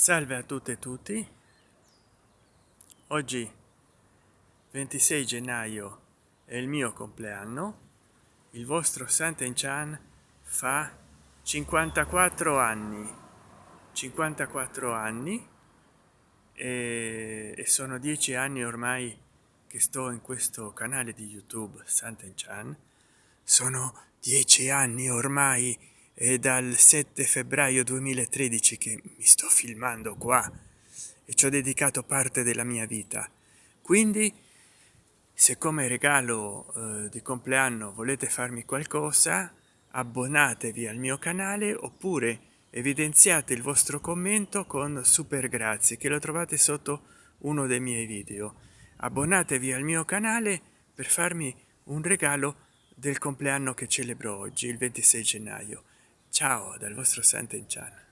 salve a tutte e tutti. Oggi 26 gennaio è il mio compleanno. Il vostro Santen Chan fa 54 anni. 54 anni e, e sono dieci anni ormai che sto in questo canale di youtube Santen Chan. Sono dieci anni ormai è dal 7 febbraio 2013 che mi sto filmando qua e ci ho dedicato parte della mia vita. Quindi se come regalo eh, di compleanno volete farmi qualcosa abbonatevi al mio canale oppure evidenziate il vostro commento con super grazie che lo trovate sotto uno dei miei video. Abbonatevi al mio canale per farmi un regalo del compleanno che celebro oggi il 26 gennaio ciao dal vostro Sant'Enchan